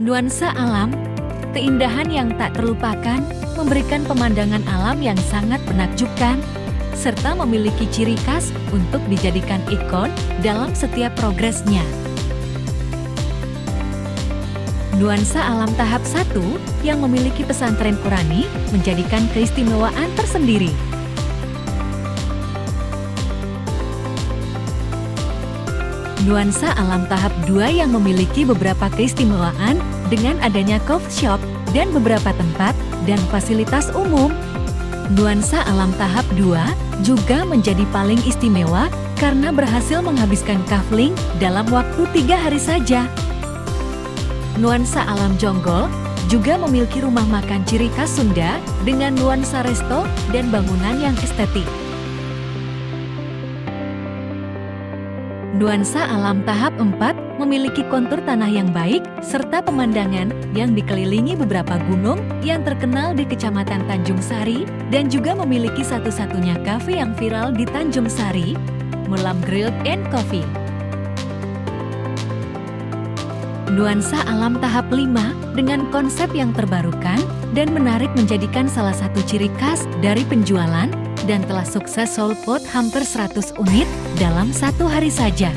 Nuansa alam, keindahan yang tak terlupakan, memberikan pemandangan alam yang sangat menakjubkan, serta memiliki ciri khas untuk dijadikan ikon dalam setiap progresnya. Nuansa alam tahap 1 yang memiliki pesantren Qurani menjadikan keistimewaan tersendiri. Nuansa alam tahap 2 yang memiliki beberapa keistimewaan dengan adanya coffee shop dan beberapa tempat dan fasilitas umum. Nuansa alam tahap 2 juga menjadi paling istimewa karena berhasil menghabiskan kafling dalam waktu tiga hari saja. Nuansa alam Jonggol juga memiliki rumah makan ciri khas Sunda dengan nuansa resto dan bangunan yang estetik. Nuansa alam tahap 4 memiliki kontur tanah yang baik serta pemandangan yang dikelilingi beberapa gunung yang terkenal di Kecamatan Tanjung Sari dan juga memiliki satu-satunya kafe yang viral di Tanjung Sari, Mulam Grilled and Coffee. Nuansa alam tahap 5 dengan konsep yang terbarukan dan menarik menjadikan salah satu ciri khas dari penjualan dan telah sukses sold out hampir 100 unit dalam satu hari saja.